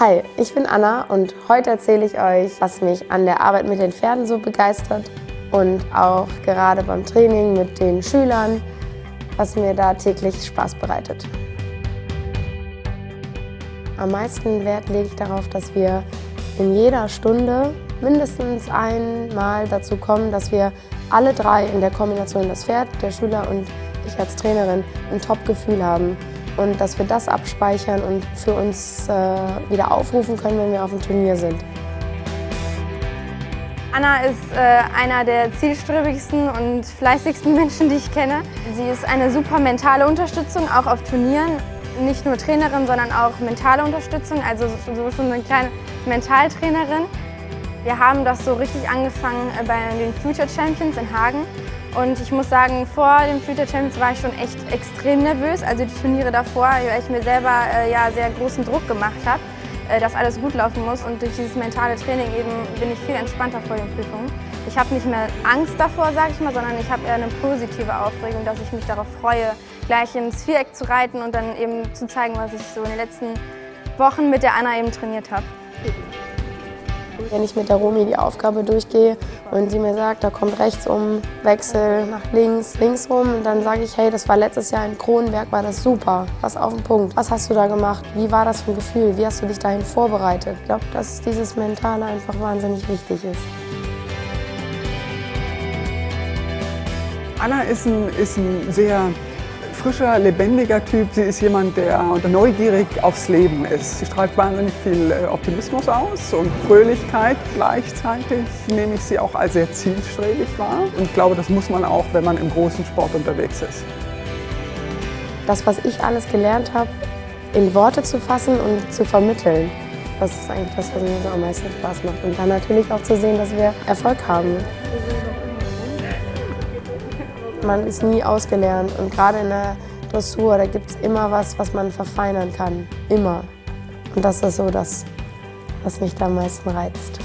Hi, ich bin Anna und heute erzähle ich euch, was mich an der Arbeit mit den Pferden so begeistert und auch gerade beim Training mit den Schülern, was mir da täglich Spaß bereitet. Am meisten Wert lege ich darauf, dass wir in jeder Stunde mindestens einmal dazu kommen, dass wir alle drei in der Kombination, das Pferd, der Schüler und ich als Trainerin, ein Top-Gefühl haben und dass wir das abspeichern und für uns äh, wieder aufrufen können, wenn wir auf dem Turnier sind. Anna ist äh, einer der zielstrebigsten und fleißigsten Menschen, die ich kenne. Sie ist eine super mentale Unterstützung, auch auf Turnieren. Nicht nur Trainerin, sondern auch mentale Unterstützung, also so schon eine kleine Mentaltrainerin. Wir haben das so richtig angefangen äh, bei den Future Champions in Hagen. Und ich muss sagen, vor den Future Champions war ich schon echt extrem nervös. Also die Turniere davor, weil ich mir selber äh, ja sehr großen Druck gemacht habe, äh, dass alles gut laufen muss. Und durch dieses mentale Training eben bin ich viel entspannter vor den Prüfungen. Ich habe nicht mehr Angst davor, sage ich mal, sondern ich habe eher eine positive Aufregung, dass ich mich darauf freue, gleich ins Viereck zu reiten und dann eben zu zeigen, was ich so in den letzten Wochen mit der Anna eben trainiert habe. Wenn ich mit der Romi die Aufgabe durchgehe und sie mir sagt, da kommt rechts um, Wechsel nach links, links rum, dann sage ich, hey, das war letztes Jahr in Kronenberg, war das super, was auf den Punkt. Was hast du da gemacht? Wie war das für ein Gefühl? Wie hast du dich dahin vorbereitet? Ich glaube, dass dieses Mentale einfach wahnsinnig wichtig ist. Anna ist ein, ist ein sehr frischer, lebendiger Typ. Sie ist jemand, der neugierig aufs Leben ist. Sie strahlt wahnsinnig viel äh, Optimismus aus und Fröhlichkeit. Gleichzeitig nehme ich sie auch als sehr zielstrebig wahr. Und ich glaube, das muss man auch, wenn man im großen Sport unterwegs ist. Das, was ich alles gelernt habe, in Worte zu fassen und zu vermitteln. Das ist eigentlich das, was mir so am meisten Spaß macht. Und dann natürlich auch zu sehen, dass wir Erfolg haben. Man ist nie ausgelernt und gerade in der Dressur, da gibt es immer was, was man verfeinern kann. Immer. Und das ist so das, was mich da am meisten reizt.